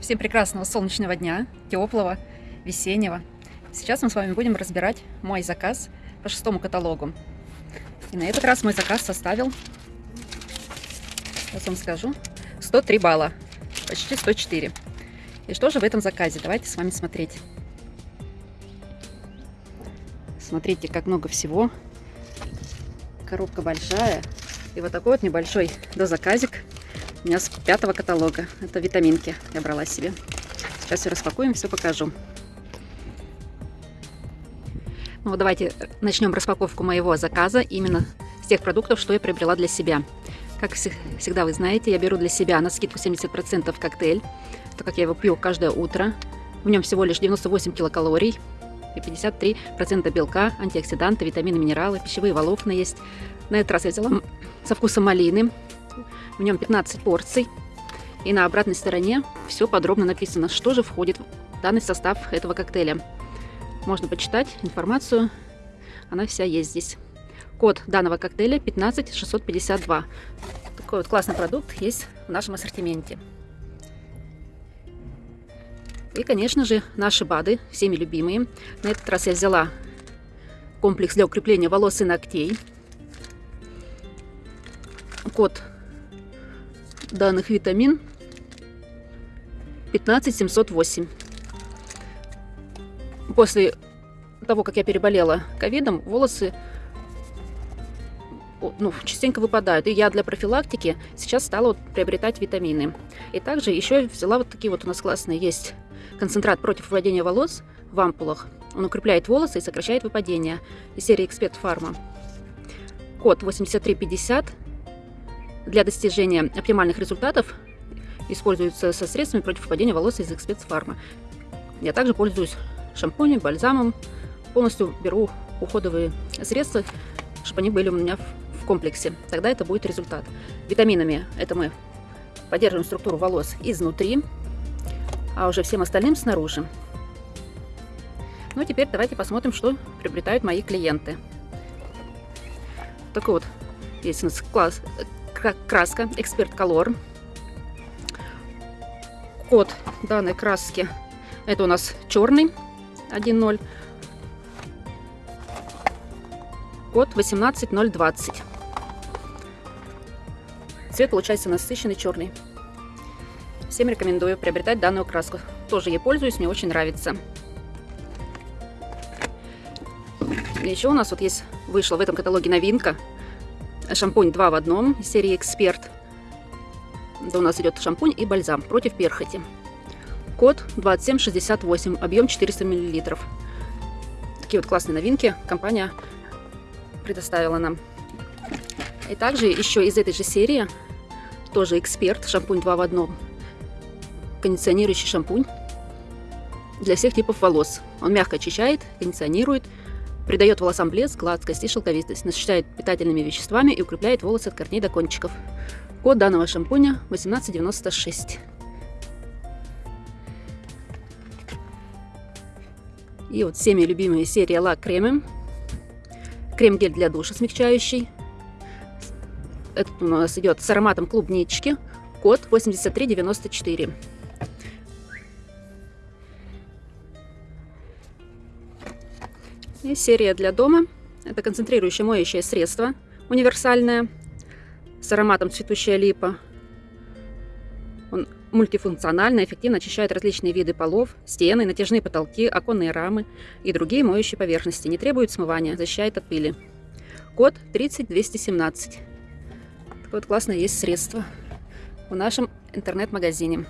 Всем прекрасного солнечного дня, теплого, весеннего. Сейчас мы с вами будем разбирать мой заказ по шестому каталогу. И на этот раз мой заказ составил, сейчас вам скажу, 103 балла, почти 104. И что же в этом заказе? Давайте с вами смотреть. Смотрите, как много всего. Коробка большая. И вот такой вот небольшой дозаказик у меня с пятого каталога. Это витаминки я брала себе. Сейчас все распакуем, все покажу. Ну, давайте начнем распаковку моего заказа именно с тех продуктов, что я приобрела для себя. Как всегда вы знаете, я беру для себя на скидку 70% коктейль, так как я его пью каждое утро. В нем всего лишь 98 килокалорий и 53% белка, антиоксиданты, витамины, минералы, пищевые волокна есть. На этот раз я взяла со вкусом малины. В нем 15 порций. И на обратной стороне все подробно написано, что же входит в данный состав этого коктейля. Можно почитать информацию, она вся есть здесь. Код данного коктейля 15652. Такой вот классный продукт есть в нашем ассортименте. И, конечно же, наши БАДы, всеми любимые. На этот раз я взяла комплекс для укрепления волос и ногтей. Код данных витамин 15708. После того, как я переболела ковидом, волосы ну, частенько выпадают. И я для профилактики сейчас стала вот приобретать витамины. И также еще взяла вот такие вот у нас классные есть концентрат против выпадения волос в ампулах. Он укрепляет волосы и сокращает выпадение. Из серии Эксперт Фарма. Код 8350 для достижения оптимальных результатов используется со средствами против выпадения волос из Эксперт Фарма. Я также пользуюсь шампунем, бальзамом. Полностью беру уходовые средства, чтобы они были у меня в комплексе. Тогда это будет результат. Витаминами это мы поддерживаем структуру волос изнутри, а уже всем остальным снаружи. Ну, теперь давайте посмотрим, что приобретают мои клиенты. Такой вот есть у нас класс, краска Эксперт Color. Код данной краски это у нас черный 1.0. Код 18020. Цвет получается насыщенный черный. Всем рекомендую приобретать данную краску. Тоже ей пользуюсь, мне очень нравится. Еще у нас вот есть, вышла в этом каталоге новинка. Шампунь 2 в одном серии Эксперт. Да у нас идет шампунь и бальзам против перхоти. Код 2768, объем 400 мл. Такие вот классные новинки компания предоставила нам. И также еще из этой же серии, тоже Эксперт, шампунь 2 в одном кондиционирующий шампунь для всех типов волос. Он мягко очищает, кондиционирует, придает волосам блеск, гладкость и шелковистость, насыщает питательными веществами и укрепляет волосы от корней до кончиков. Код данного шампуня 1896. И вот всеми любимые серия лак кремы. Крем-гель для душа смягчающий. Это у нас идет с ароматом клубнички. Код 8394. И серия для дома. Это концентрирующее моющее средство универсальное с ароматом цветущая липа. Он мультифункционально, эффективно очищает различные виды полов, стены, натяжные потолки, оконные рамы и другие моющие поверхности. Не требует смывания, защищает от пыли. Код 30217. Такое вот классное есть средство в нашем интернет-магазине.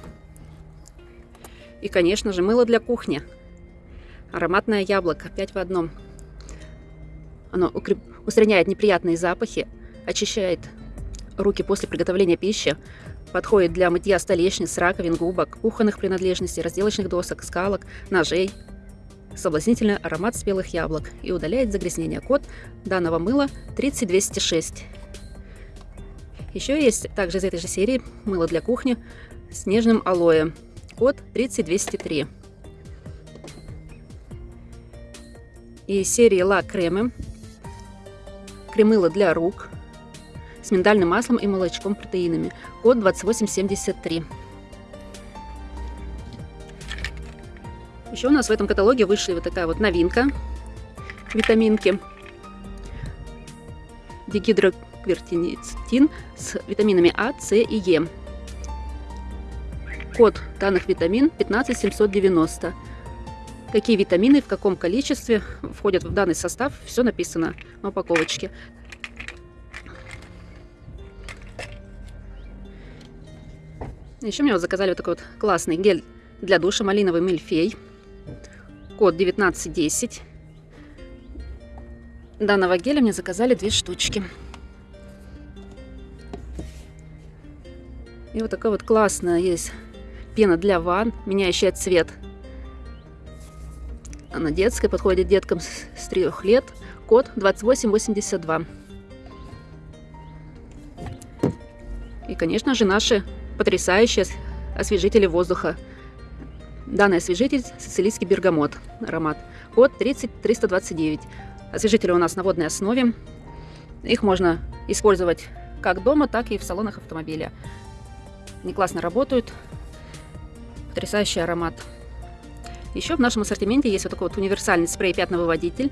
И, конечно же, мыло для кухни. Ароматное яблоко, 5 в одном. Оно укреп... устраняет неприятные запахи, очищает руки после приготовления пищи, подходит для мытья столешниц, раковин, губок, кухонных принадлежностей, разделочных досок, скалок, ножей. Соблазнительный аромат спелых яблок и удаляет загрязнение. Код данного мыла 30206. Еще есть также из этой же серии мыло для кухни с нежным алоэ. Код 30203. И серии Ла Кремы. Кремыло для рук с миндальным маслом и молочком протеинами. Код 2873. Еще у нас в этом каталоге вышли вот такая вот новинка. Витаминки. Дигидроквертинистин с витаминами А, С и Е. Код данных витамин 15790. Какие витамины в каком количестве входят в данный состав, все написано на упаковочке. Еще мне вот заказали вот такой вот классный гель для душа малиновый мильфей. Код 1910. Данного геля мне заказали две штучки. И вот такая вот классная есть пена для ванн, меняющая цвет. Она детская, подходит деткам с 3 лет. Код 2882. И, конечно же, наши потрясающие освежители воздуха. Данный освежитель сицилийский бергамот аромат. Код 30329. Освежители у нас на водной основе. Их можно использовать как дома, так и в салонах автомобиля. Они классно работают. Потрясающий аромат. Еще в нашем ассортименте есть вот такой вот универсальный спрей пятновыводитель.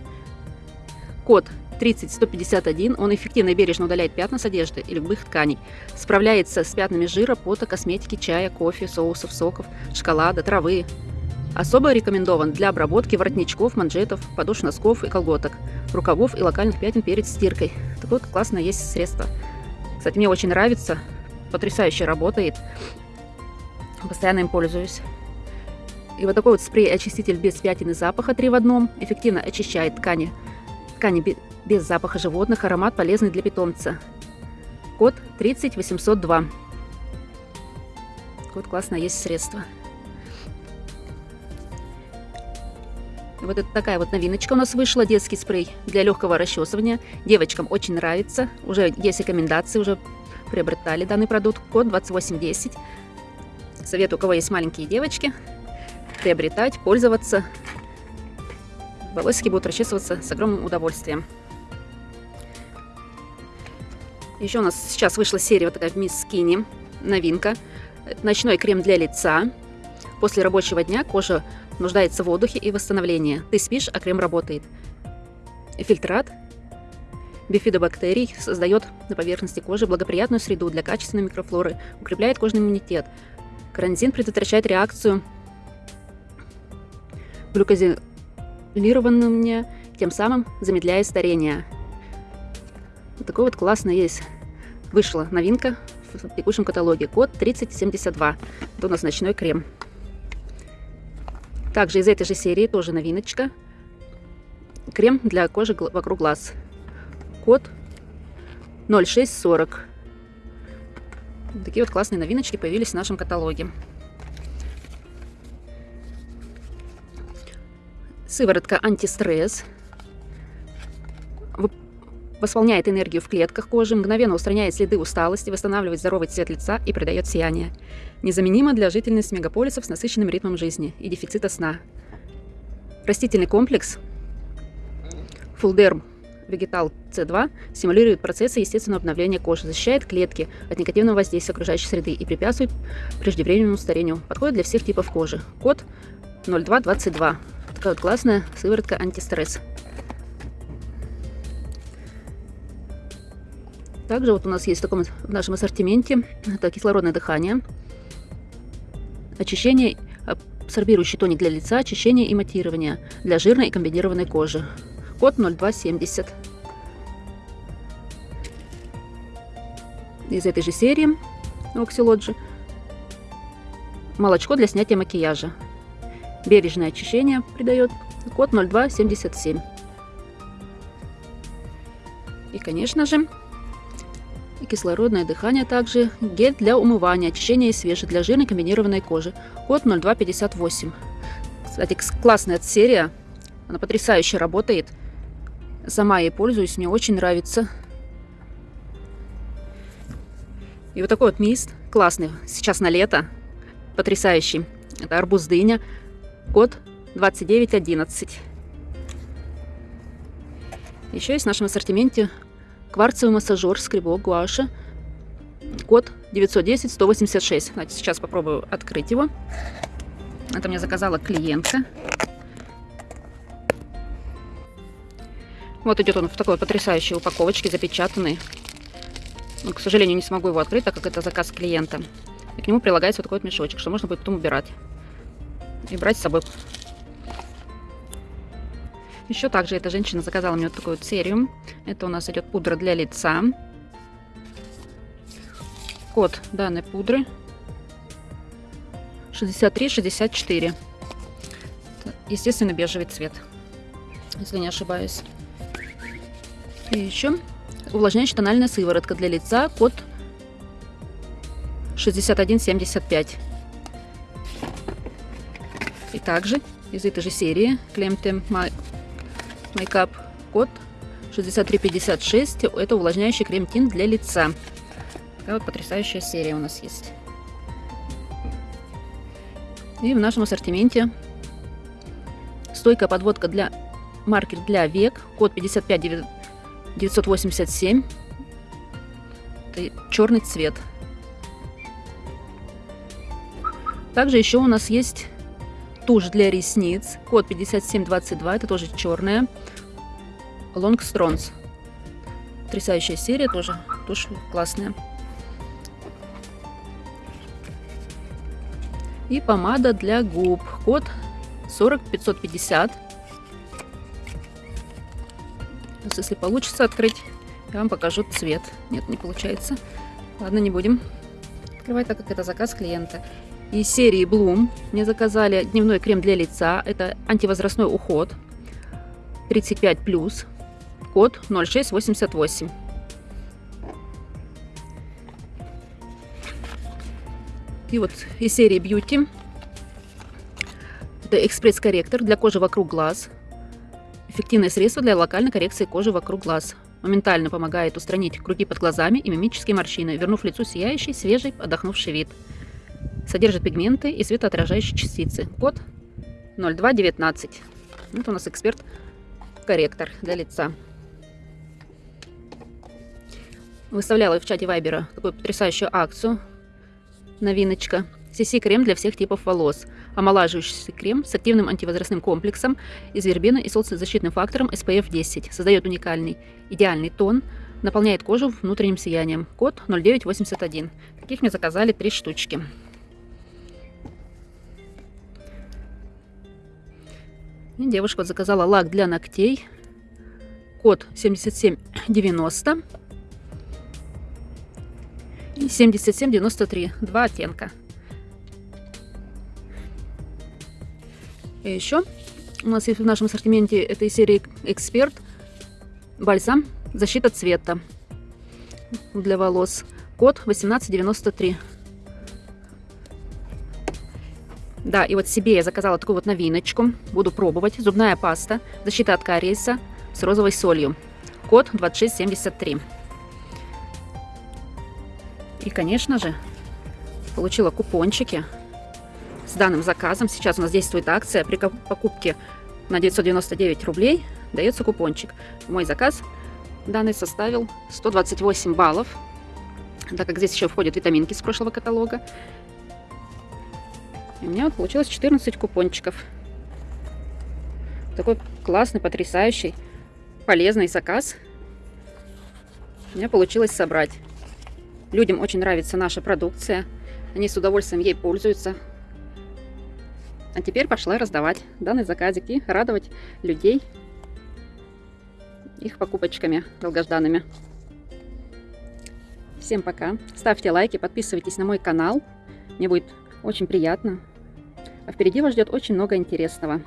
Код 30151. Он эффективно и бережно удаляет пятна с одежды и любых тканей. Справляется с пятнами жира, пота, косметики, чая, кофе, соусов, соков, шоколада, травы. Особо рекомендован для обработки воротничков, манжетов, подошв носков и колготок, рукавов и локальных пятен перед стиркой. Такое вот классное есть средство. Кстати, мне очень нравится. Потрясающе работает. Постоянно им пользуюсь. И вот такой вот спрей-очиститель без пятен и запаха 3 в одном эффективно очищает ткани, ткани без запаха животных, аромат полезный для питомца. Код 30802. Вот классное есть средство. Вот это такая вот новиночка у нас вышла, детский спрей для легкого расчесывания. Девочкам очень нравится, уже есть рекомендации, уже приобретали данный продукт. Код 2810. Советую, у кого есть маленькие девочки, приобретать, пользоваться. Волосики будут расчесываться с огромным удовольствием. Еще у нас сейчас вышла серия вот такая в Miss Skinny, новинка. Ночной крем для лица. После рабочего дня кожа нуждается в отдыхе и восстановлении. Ты спишь, а крем работает. Фильтрат бифидобактерий создает на поверхности кожи благоприятную среду для качественной микрофлоры, укрепляет кожный иммунитет. Карантин предотвращает реакцию глюкозилированным, тем самым замедляя старение. Вот такой вот классный есть. Вышла новинка в текущем каталоге. Код 3072. Это у нас ночной крем. Также из этой же серии тоже новиночка. Крем для кожи вокруг глаз. Код 0640. Такие вот классные новиночки появились в нашем каталоге. Сыворотка антистресс восполняет энергию в клетках кожи, мгновенно устраняет следы усталости, восстанавливает здоровый цвет лица и придает сияние. Незаменима для жительниц мегаполисов с насыщенным ритмом жизни и дефицита сна. Растительный комплекс Фулдерм Вегетал С2 стимулирует процессы естественного обновления кожи, защищает клетки от негативного воздействия окружающей среды и препятствует преждевременному старению. Подходит для всех типов кожи. Код 0222. Такая классная сыворотка антистресс. Также вот у нас есть в таком в нашем ассортименте это кислородное дыхание, очищение, абсорбирующий тоник для лица, очищение и матирование для жирной и комбинированной кожи. Код 0270. Из этой же серии Oxylogy. Молочко для снятия макияжа. Бережное очищение придает. Код 0277. И, конечно же, кислородное дыхание также, гель для умывания, очищения и свежи для жирной комбинированной кожи. Код 0258. Кстати, классная серия, она потрясающе работает. Сама ей пользуюсь, мне очень нравится. И вот такой вот мист, классный, сейчас на лето, потрясающий. Это арбуз дыня, код 2911. Еще есть в нашем ассортименте Кварцевый массажер, скребок, гуаша. Код 910-186. Значит, сейчас попробую открыть его. Это мне заказала клиентка. Вот идет он в такой потрясающей упаковочке, запечатанный. Но, к сожалению, не смогу его открыть, так как это заказ клиента. И к нему прилагается вот такой вот мешочек, что можно будет потом убирать. И брать с собой. Еще также эта женщина заказала мне вот такую серию. Это у нас идет пудра для лица. Код данной пудры 63-64. Естественно, бежевый цвет, если не ошибаюсь. И еще увлажняющая тональная сыворотка для лица, код 6175. И также из этой же серии Clemtem Makeup код 6356. Это увлажняющий крем-тинт для лица. Такая вот потрясающая серия у нас есть. И в нашем ассортименте стойкая подводка для маркер для век, код 55987, это черный цвет. Также еще у нас есть тушь для ресниц, код 5722, это тоже черная, Long Strons. Потрясающая серия тоже, тушь классная. И помада для губ. Код 40550. Сейчас, если получится открыть, я вам покажу цвет. Нет, не получается. Ладно, не будем открывать, так как это заказ клиента. Из серии Bloom мне заказали дневной крем для лица. Это антивозрастной уход. 35+. Код 0688. И вот из серии Beauty. Это экспресс-корректор для кожи вокруг глаз. Эффективное средство для локальной коррекции кожи вокруг глаз. Моментально помогает устранить круги под глазами и мимические морщины, вернув лицу сияющий, свежий, отдохнувший вид. Содержит пигменты и светоотражающие частицы. Код 0219. Это у нас эксперт-корректор для лица. Выставляла в чате Вайбера такую потрясающую акцию новиночка. CC-крем для всех типов волос. Омолаживающий крем с активным антивозрастным комплексом из вербены и солнцезащитным фактором SPF 10. Создает уникальный, идеальный тон, наполняет кожу внутренним сиянием. Код 0981. Таких мне заказали три штучки. Девушка заказала лак для ногтей. Код 7790. 7793. Два оттенка. И еще у нас есть в нашем ассортименте этой серии Эксперт бальзам защита цвета для волос. Код 1893. Да, и вот себе я заказала такую вот новиночку. Буду пробовать. Зубная паста. Защита от кариеса с розовой солью. Код 2673. И, конечно же, получила купончики с данным заказом. Сейчас у нас действует акция. При покупке на 999 рублей дается купончик. Мой заказ данный составил 128 баллов, так как здесь еще входят витаминки с прошлого каталога. И у меня вот получилось 14 купончиков. Такой классный, потрясающий, полезный заказ. У меня получилось собрать. Людям очень нравится наша продукция. Они с удовольствием ей пользуются. А теперь пошла раздавать данный заказик и радовать людей их покупочками долгожданными. Всем пока. Ставьте лайки, подписывайтесь на мой канал. Мне будет очень приятно. А впереди вас ждет очень много интересного.